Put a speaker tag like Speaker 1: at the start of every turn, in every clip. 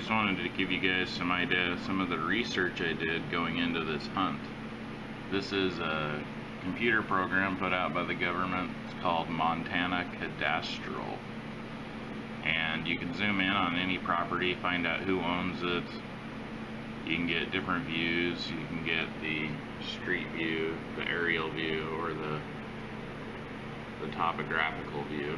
Speaker 1: just wanted to give you guys some idea some of the research I did going into this hunt. This is a computer program put out by the government. It's called Montana Cadastral. And you can zoom in on any property, find out who owns it. You can get different views. You can get the street view, the aerial view, or the the topographical view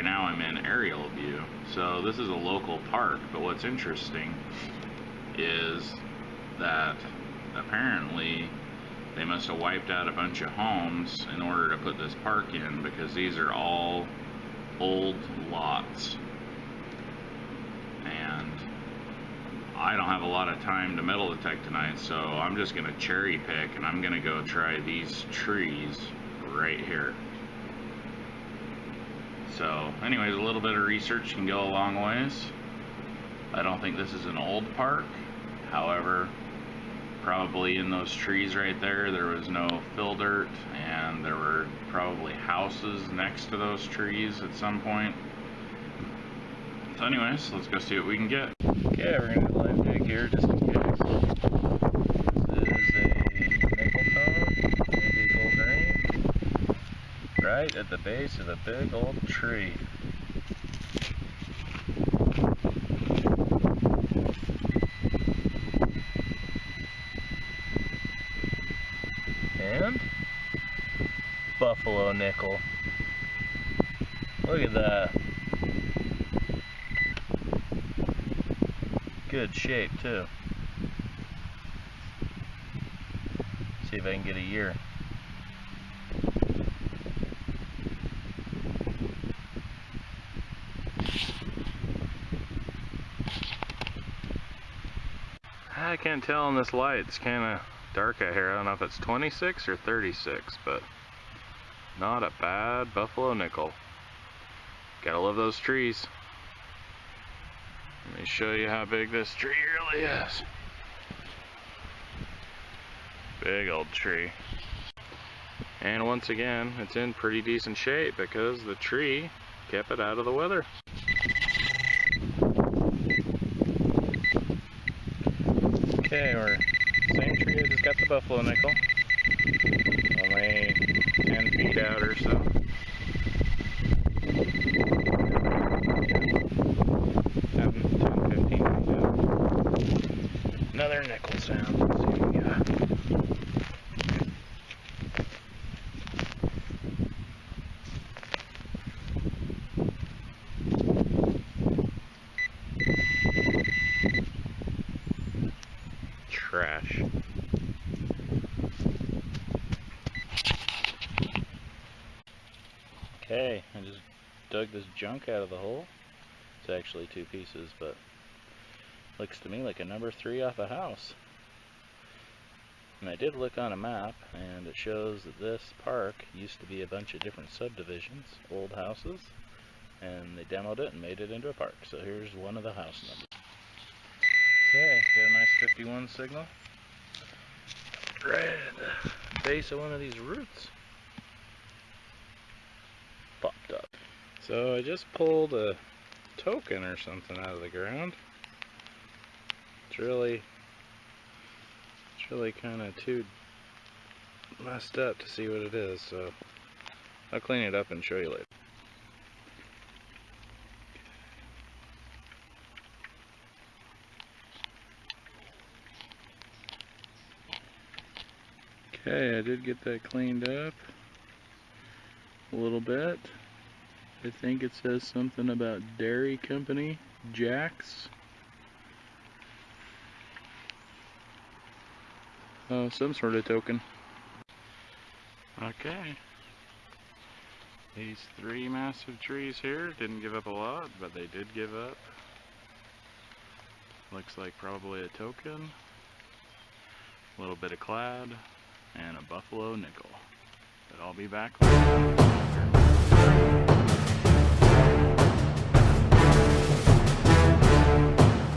Speaker 1: right now I'm in aerial view. So this is a local park, but what's interesting is that apparently they must have wiped out a bunch of homes in order to put this park in because these are all old lots. And I don't have a lot of time to metal detect tonight, so I'm just going to cherry pick and I'm going to go try these trees right here. So, anyways, a little bit of research can go a long ways. I don't think this is an old park. However, probably in those trees right there, there was no fill dirt, and there were probably houses next to those trees at some point. So anyways, let's go see what we can get. Okay, we're going to do a live dig here just in case. Right at the base of the big old tree. And buffalo nickel. Look at that. Good shape too. See if I can get a year. I can't tell in this light. It's kind of dark out here. I don't know if it's 26 or 36, but not a bad buffalo nickel. Gotta love those trees. Let me show you how big this tree really is. Big old tree. And once again, it's in pretty decent shape because the tree kept it out of the weather. Okay, we're same tree I just got the buffalo nickel. Only 10 feet out or so. Another nickel sound. Trash. Okay, I just dug this junk out of the hole. It's actually two pieces, but looks to me like a number three off a house. And I did look on a map, and it shows that this park used to be a bunch of different subdivisions, old houses, and they demoed it and made it into a park. So here's one of the house numbers. Okay, got a nice 51 signal. The base of one of these roots. Popped up. So I just pulled a token or something out of the ground. It's really, it's really kind of too messed up to see what it is, so I'll clean it up and show you later. Okay, I did get that cleaned up a little bit. I think it says something about Dairy Company, Jack's. Uh, some sort of token. Okay. These three massive trees here didn't give up a lot, but they did give up. Looks like probably a token. A little bit of clad and a buffalo nickel. But I'll be back later.